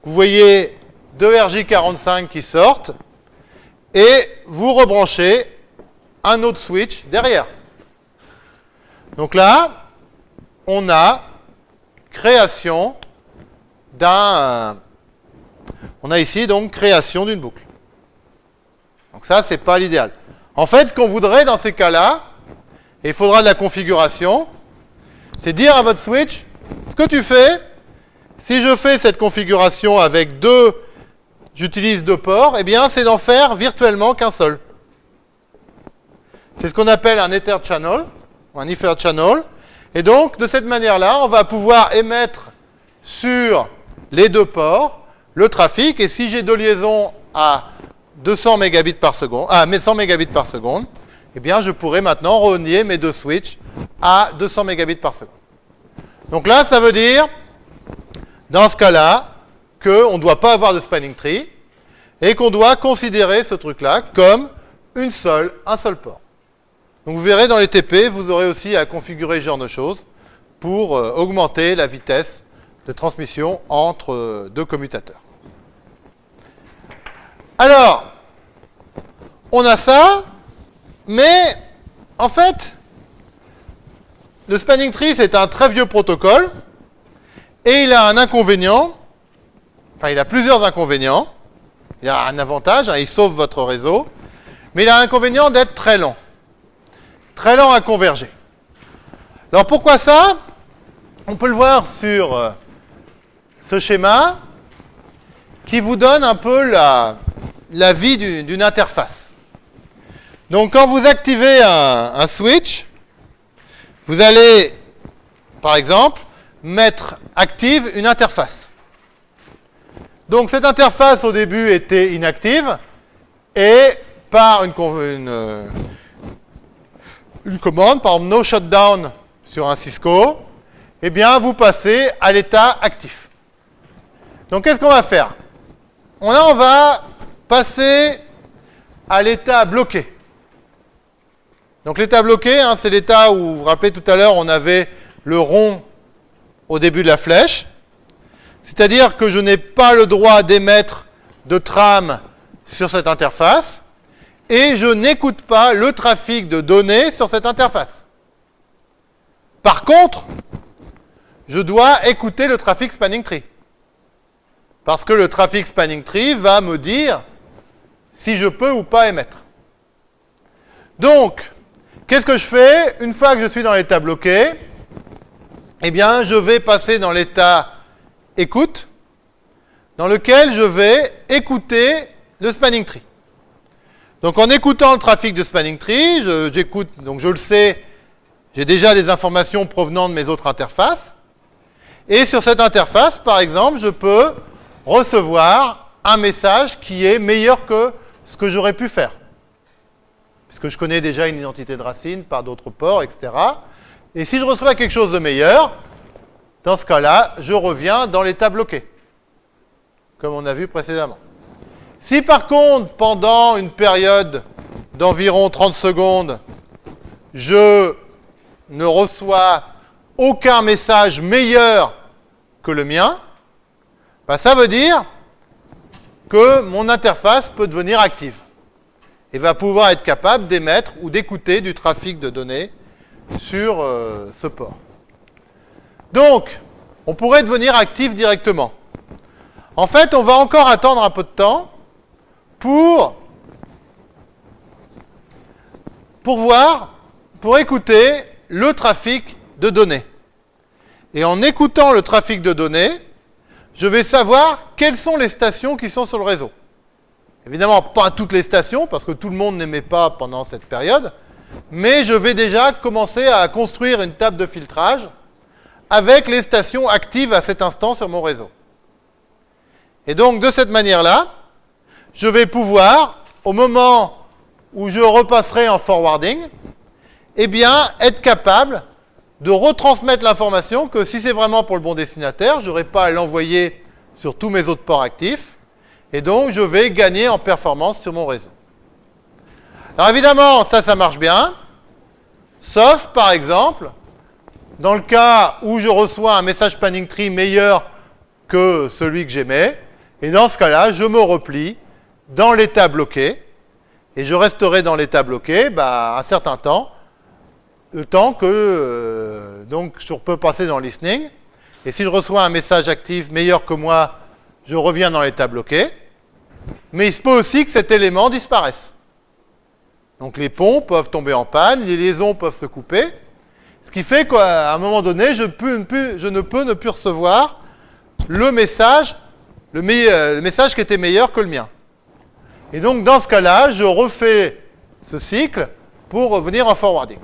vous voyez deux RJ45 qui sortent, et vous rebranchez un autre switch derrière. Donc là, on a création d'un... On a ici donc création d'une boucle. Donc ça, c'est pas l'idéal. En fait, ce qu'on voudrait dans ces cas-là, et il faudra de la configuration, c'est dire à votre switch, ce que tu fais, si je fais cette configuration avec deux, j'utilise deux ports, eh bien c'est d'en faire virtuellement qu'un seul. C'est ce qu'on appelle un Ether Channel, ou un Ether Channel. Et donc, de cette manière-là, on va pouvoir émettre sur les deux ports le trafic. Et si j'ai deux liaisons à 200 mégabits par seconde, à 100 mégabits par seconde, eh bien, je pourrais maintenant relier mes deux switches à 200 mégabits par seconde. Donc là, ça veut dire, dans ce cas-là, qu'on ne doit pas avoir de spanning tree et qu'on doit considérer ce truc-là comme une seule, un seul port. Donc vous verrez dans les TP, vous aurez aussi à configurer ce genre de choses pour euh, augmenter la vitesse de transmission entre euh, deux commutateurs. Alors, on a ça, mais en fait, le spanning tree, c'est un très vieux protocole, et il a un inconvénient, enfin il a plusieurs inconvénients, il a un avantage, hein, il sauve votre réseau, mais il a un inconvénient d'être très lent. Très lent à converger. Alors pourquoi ça? On peut le voir sur euh, ce schéma qui vous donne un peu la, la vie d'une interface. Donc quand vous activez un, switch, vous allez, par exemple, mettre active une interface. Donc cette interface au début était inactive et par une, une, commande, par exemple no shutdown sur un Cisco, eh bien vous passez à l'état actif. Donc qu'est-ce qu'on va faire? On, on va passer à l'état bloqué. Donc l'état bloqué, hein, c'est l'état où, vous vous rappelez tout à l'heure, on avait le rond au début de la flèche. C'est-à-dire que je n'ai pas le droit d'émettre de trame sur cette interface et je n'écoute pas le trafic de données sur cette interface. Par contre, je dois écouter le trafic spanning tree. Parce que le trafic spanning tree va me dire si je peux ou pas émettre. Donc, qu'est-ce que je fais? Une fois que je suis dans l'état bloqué, eh bien, je vais passer dans l'état écoute, dans lequel je vais écouter le spanning tree. Donc en écoutant le trafic de spanning tree, j'écoute, donc je le sais, j'ai déjà des informations provenant de mes autres interfaces. Et sur cette interface, par exemple, je peux recevoir un message qui est meilleur que ce que j'aurais pu faire. Puisque je connais déjà une identité de racine par d'autres ports, etc. Et si je reçois quelque chose de meilleur, dans ce cas-là, je reviens dans l'état bloqué, comme on a vu précédemment. Si par contre, pendant une période d'environ 30 secondes, je ne reçois aucun message meilleur que le mien, bah, ça veut dire que mon interface peut devenir active et va pouvoir être capable d'émettre ou d'écouter du trafic de données sur euh, ce port. Donc, on pourrait devenir actif directement. En fait, on va encore attendre un peu de temps pour, pour voir, pour écouter le trafic de données. Et en écoutant le trafic de données, je vais savoir quelles sont les stations qui sont sur le réseau. Évidemment, pas toutes les stations, parce que tout le monde n'aimait pas pendant cette période, mais je vais déjà commencer à construire une table de filtrage avec les stations actives à cet instant sur mon réseau. Et donc, de cette manière-là, je vais pouvoir, au moment où je repasserai en forwarding, eh bien, être capable de retransmettre l'information que si c'est vraiment pour le bon destinataire, je n'aurai pas à l'envoyer sur tous mes autres ports actifs, et donc je vais gagner en performance sur mon réseau. Alors évidemment, ça, ça marche bien, sauf par exemple, dans le cas où je reçois un message spanning tree meilleur que celui que j'aimais, et dans ce cas-là, je me replie dans l'état bloqué, et je resterai dans l'état bloqué bah, un certain temps, le temps que euh, donc je peux passer dans listening. Et si je reçois un message actif meilleur que moi, je reviens dans l'état bloqué. Mais il se peut aussi que cet élément disparaisse. Donc les ponts peuvent tomber en panne, les liaisons peuvent se couper. Qui fait qu'à un moment donné, je, ne peux ne plus recevoir le message, le, le message qui était meilleur que le mien. Et donc dans ce cas-là, je refais ce cycle pour revenir en forwarding.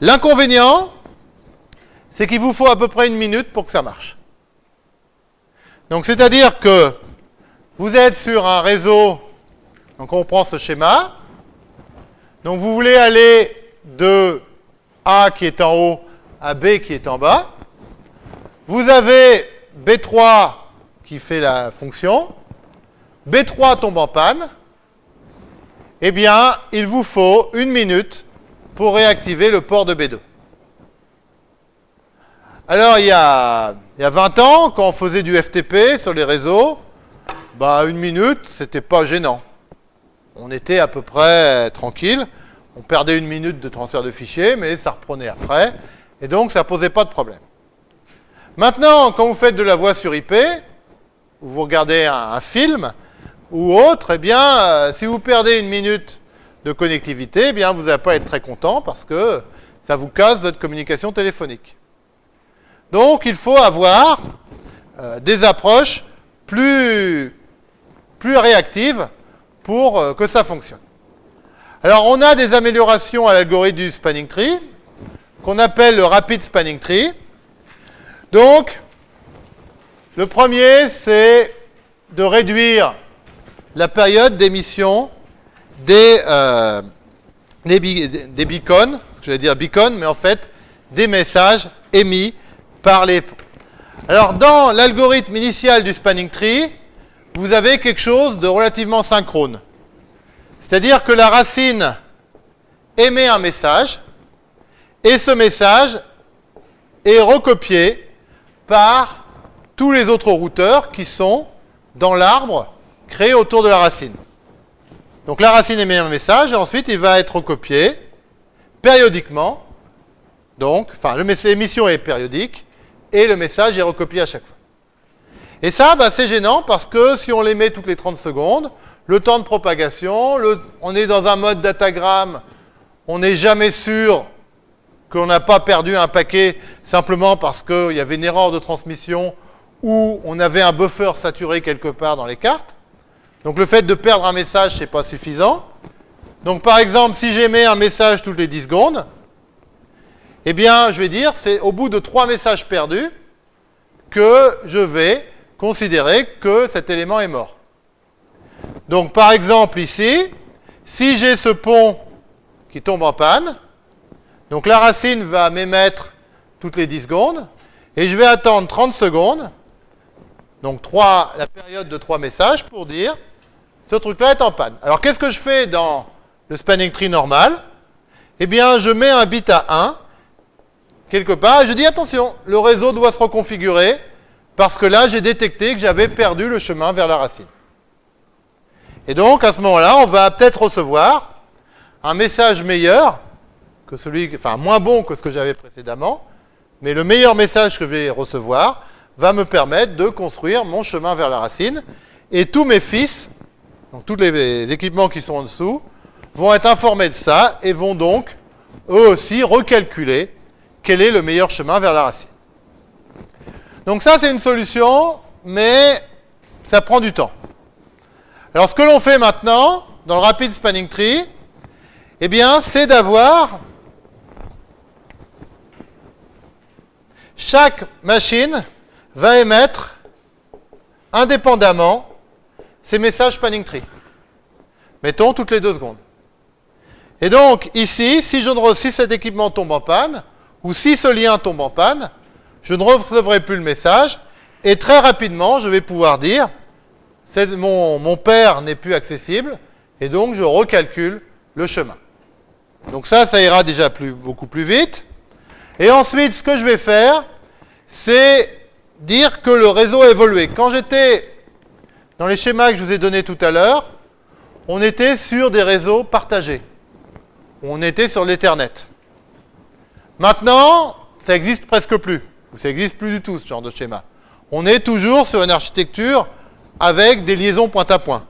L'inconvénient, c'est qu'il vous faut à peu près une minute pour que ça marche. Donc c'est-à-dire que vous êtes sur un réseau, donc on prend ce schéma, donc vous voulez aller de A qui est en haut à B qui est en bas. Vous avez B3 qui fait la fonction. B3 tombe en panne. Eh bien, il vous faut une minute pour réactiver le port de B2. Alors, il y, a, il y a 20 ans, quand on faisait du FTP sur les réseaux, bah, une minute, c'était pas gênant. On était à peu près tranquille. On perdait une minute de transfert de fichiers, mais ça reprenait après. Et donc, ça posait pas de problème. Maintenant, quand vous faites de la voix sur IP, ou vous regardez un, film, ou autre, eh bien, euh, si vous perdez une minute de connectivité, eh bien, vous n'allez pas être très content parce que ça vous casse votre communication téléphonique. Donc, il faut avoir euh, des approches plus, plus réactives pour euh, que ça fonctionne. Alors, on a des améliorations à l'algorithme du spanning tree, qu'on appelle le rapid spanning tree. Donc, le premier, c'est de réduire la période d'émission des, euh, des, beacons, je vais dire beacons, mais en fait des messages émis par les... Alors dans l'algorithme initial du spanning tree, vous avez quelque chose de relativement synchrone. C'est-à-dire que la racine émet un message, et ce message est recopié par tous les autres routeurs qui sont dans l'arbre créé autour de la racine. Donc la racine émet un message et ensuite il va être recopié périodiquement. Donc, enfin, l'émission est périodique et le message est recopié à chaque fois. Et ça, bah, c'est gênant parce que si on les met toutes les 30 secondes, le temps de propagation, on est dans un mode datagramme, on n'est jamais sûr qu'on n'a pas perdu un paquet simplement parce qu'il y avait une erreur de transmission ou on avait un buffer saturé quelque part dans les cartes. Donc le fait de perdre un message, n'est pas suffisant. Donc par exemple, si j'émets un message toutes les 10 secondes, eh bien, je vais dire, c'est au bout de trois messages perdus que je vais considérer que cet élément est mort. Donc par exemple ici, si j'ai ce pont qui tombe en panne, donc la racine va m'émettre toutes les 10 secondes, et je vais attendre 30 secondes, donc 3, la période de 3 messages, pour dire ce truc-là est en panne. Alors qu'est-ce que je fais dans le spanning tree normal? Eh bien, je mets un bit à 1, quelque part, et je dis attention, le réseau doit se reconfigurer, parce que là, j'ai détecté que j'avais perdu le chemin vers la racine. Et donc, à ce moment-là, on va peut-être recevoir un message meilleur que celui, enfin moins bon que ce que j'avais précédemment, mais le meilleur message que je vais recevoir va me permettre de construire mon chemin vers la racine. Et tous mes fils, donc tous les équipements qui sont en dessous, vont être informés de ça et vont donc, eux aussi, recalculer quel est le meilleur chemin vers la racine. Donc ça, c'est une solution, mais ça prend du temps. Alors ce que l'on fait maintenant, dans le Rapid Spanning Tree, eh bien, c'est d'avoir chaque machine va émettre indépendamment ces messages spanning tree. Mettons toutes les deux secondes. Et donc, ici, si, je ne, si cet équipement tombe en panne, ou si ce lien tombe en panne, je ne recevrai plus le message, et très rapidement, je vais pouvoir dire, mon, père n'est plus accessible, et donc je recalcule le chemin. Donc ça, ça ira déjà beaucoup plus vite. Et ensuite, ce que je vais faire, c'est dire que le réseau a évolué. Quand j'étais dans les schémas que je vous ai donnés tout à l'heure, on était sur des réseaux partagés. On était sur l'Ethernet. Maintenant, ça existe presque plus. Ou ça existe plus du tout, ce genre de schéma. On est toujours sur une architecture avec des liaisons point à point.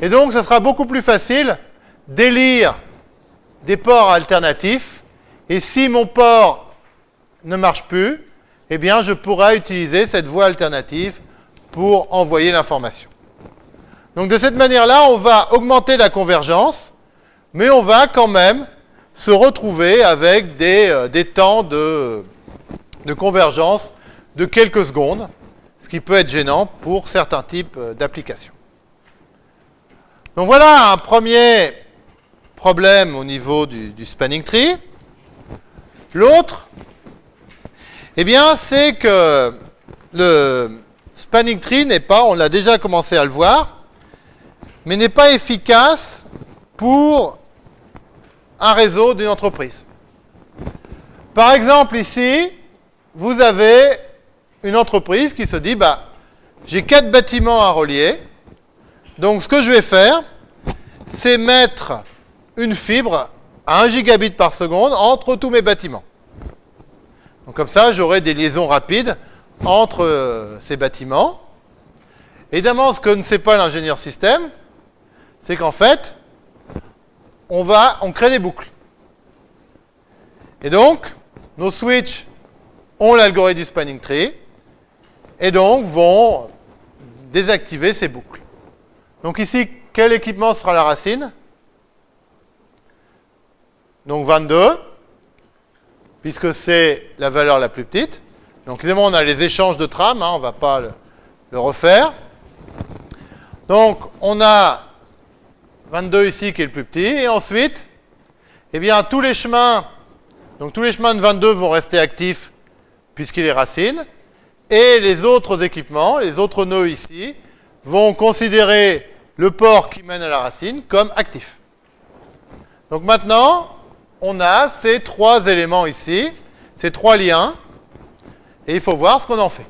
Et donc, ça sera beaucoup plus facile d'élire des ports alternatifs. Et si mon port ne marche plus, eh bien, je pourrai utiliser cette voie alternative pour envoyer l'information. Donc, de cette manière-là, on va augmenter la convergence, mais on va quand même se retrouver avec des, euh, temps de, convergence de quelques secondes, qui peut être gênant pour certains types euh, d'applications. Donc voilà un premier problème au niveau du, spanning tree. L'autre, eh bien, c'est que le spanning tree n'est pas, on l'a déjà commencé à le voir, mais n'est pas efficace pour un réseau d'une entreprise. Par exemple, ici, vous avez une entreprise qui se dit, bah, j'ai quatre bâtiments à relier, donc ce que je vais faire, c'est mettre une fibre à 1 gigabit par seconde entre tous mes bâtiments. Donc comme ça, j'aurai des liaisons rapides entre euh, ces bâtiments. Évidemment, ce que ne sait pas l'ingénieur système, c'est qu'en fait, on va, on crée des boucles. Et donc, nos switches ont l'algorithme du spanning tree, et donc vont désactiver ces boucles. Donc ici, quel équipement sera la racine? Donc 22, puisque c'est la valeur la plus petite. Donc évidemment, on a les échanges de trames, hein, on ne va pas le, refaire. Donc on a 22 ici qui est le plus petit, et ensuite, eh bien, tous les chemins, donc tous les chemins de 22 vont rester actifs puisqu'il est racine, et les autres équipements, les autres nœuds ici, vont considérer le port qui mène à la racine comme actif. Donc maintenant, on a ces trois éléments ici, ces trois liens, et il faut voir ce qu'on en fait.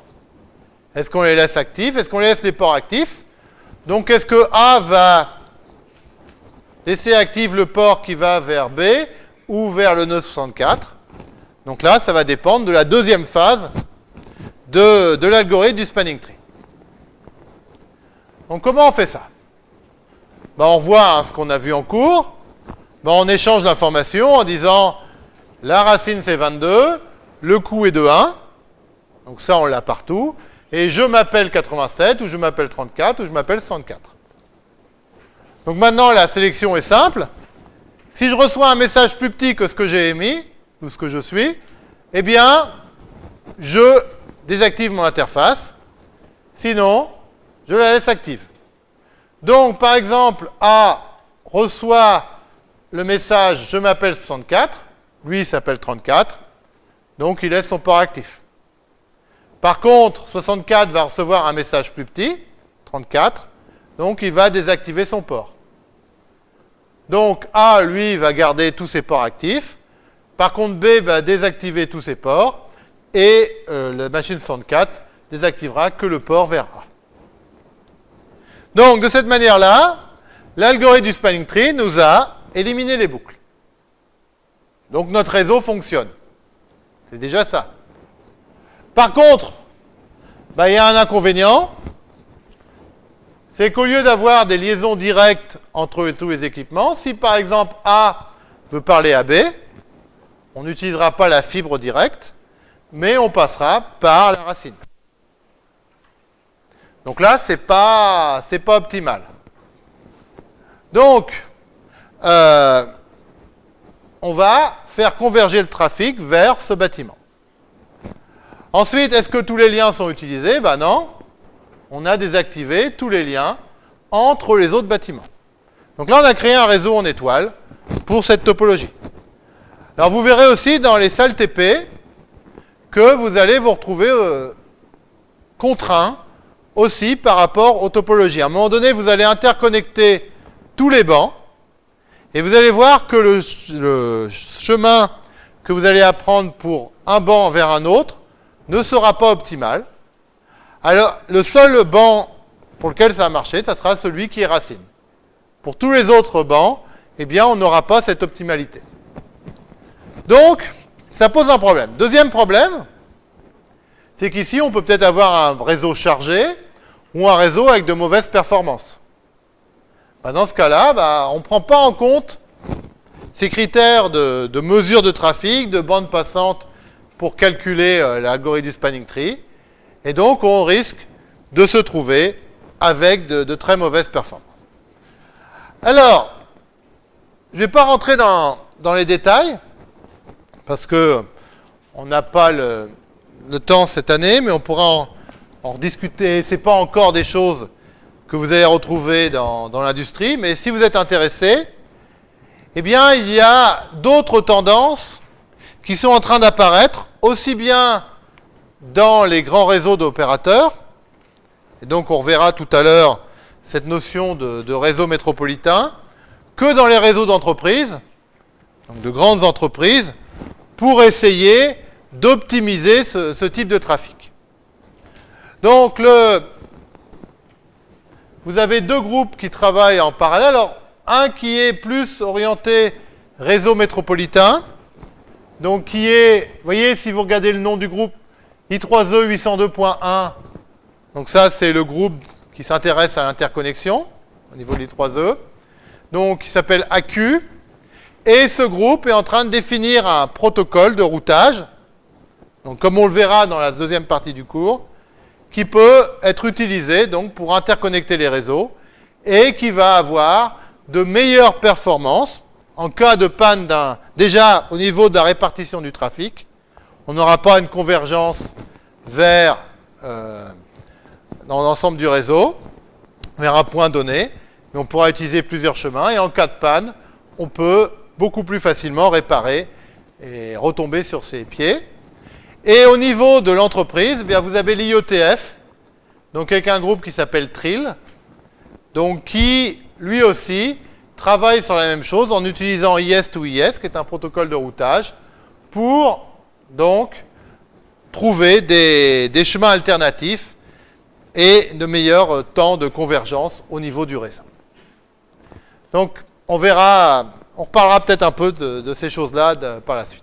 Est-ce qu'on les laisse actifs? Est-ce qu'on laisse les ports actifs? Donc est-ce que A va laisser actif le port qui va vers B ou vers le nœud 64 Donc là, ça va dépendre de la deuxième phase de, l'algorithme du spanning tree. Donc comment on fait ça? Ben, On voit hein, ce qu'on a vu en cours. Ben, on échange l'information en disant la racine c'est 22, le coût est de 1. Donc ça on l'a partout. Et je m'appelle 87, ou je m'appelle 34, ou je m'appelle 64. Donc maintenant la sélection est simple. Si je reçois un message plus petit que ce que j'ai émis, ou ce que je suis, eh bien, je désactive mon interface. Sinon, je la laisse active. Donc, par exemple, A reçoit le message « Je m'appelle 64 », lui s'appelle 34, donc il laisse son port actif. Par contre, 64 va recevoir un message plus petit, 34, donc il va désactiver son port. Donc A, lui, va garder tous ses ports actifs. Par contre, B va désactiver tous ses ports. Et euh, la machine 64 désactivera que le port vers A. Donc, de cette manière-là, l'algorithme du spanning tree nous a éliminé les boucles. Donc, notre réseau fonctionne. C'est déjà ça. Par contre, bah, il y a un inconvénient, c'est qu'au lieu d'avoir des liaisons directes entre tous les équipements, si par exemple A veut parler à B, on n'utilisera pas la fibre directe, mais on passera par la racine. Donc là, ce n'est pas, pas optimal. Donc, euh, on va faire converger le trafic vers ce bâtiment. Ensuite, est-ce que tous les liens sont utilisés? Ben non. On a désactivé tous les liens entre les autres bâtiments. Donc là, on a créé un réseau en étoile pour cette topologie. Alors vous verrez aussi dans les salles TP que vous allez vous retrouver euh, contraint aussi par rapport aux topologies. À un moment donné, vous allez interconnecter tous les bancs et vous allez voir que le, chemin que vous allez apprendre pour un banc vers un autre ne sera pas optimal. Alors, le seul banc pour lequel ça va marcher, ça sera celui qui est racine. Pour tous les autres bancs, eh bien, on n'aura pas cette optimalité. Donc, ça pose un problème. Deuxième problème, c'est qu'ici, on peut peut-être avoir un réseau chargé ou un réseau avec de mauvaises performances. Bah, dans ce cas-là, bah, on ne prend pas en compte ces critères de, mesure de trafic, de bande passante pour calculer euh, l'algorithme du spanning tree. Et donc, on risque de se trouver avec de, très mauvaises performances. Alors, je ne vais pas rentrer dans, les détails, parce que on n'a pas le, temps cette année, mais on pourra en, rediscuter. Ce n'est pas encore des choses que vous allez retrouver dans, l'industrie, mais si vous êtes intéressé, eh bien, il y a d'autres tendances qui sont en train d'apparaître, aussi bien dans les grands réseaux d'opérateurs, et donc on reverra tout à l'heure cette notion de, réseau métropolitain, que dans les réseaux d'entreprises, donc de grandes entreprises, pour essayer d'optimiser ce type de trafic. Donc, vous avez deux groupes qui travaillent en parallèle. Alors, un qui est plus orienté réseau métropolitain, donc qui est, vous voyez, si vous regardez le nom du groupe, I3E 802.1, donc ça, c'est le groupe qui s'intéresse à l'interconnexion au niveau de l'I3E, donc qui s'appelle AQ, et ce groupe est en train de définir un protocole de routage, donc comme on le verra dans la deuxième partie du cours, qui peut être utilisé donc pour interconnecter les réseaux et qui va avoir de meilleures performances en cas de panne d'un déjà au niveau de la répartition du trafic. On n'aura pas une convergence vers euh, dans l'ensemble du réseau, vers un point donné, mais on pourra utiliser plusieurs chemins et en cas de panne, on peut beaucoup plus facilement réparer et retomber sur ses pieds. Et au niveau de l'entreprise, eh vous avez l'IOTF, donc avec un groupe qui s'appelle Trill, donc qui, lui aussi, travaille sur la même chose en utilisant IS to IS, qui est un protocole de routage, pour donc trouver des, des chemins alternatifs et de meilleurs temps de convergence au niveau du réseau. Donc, on verra, on reparlera peut-être un peu de, ces choses-là par la suite.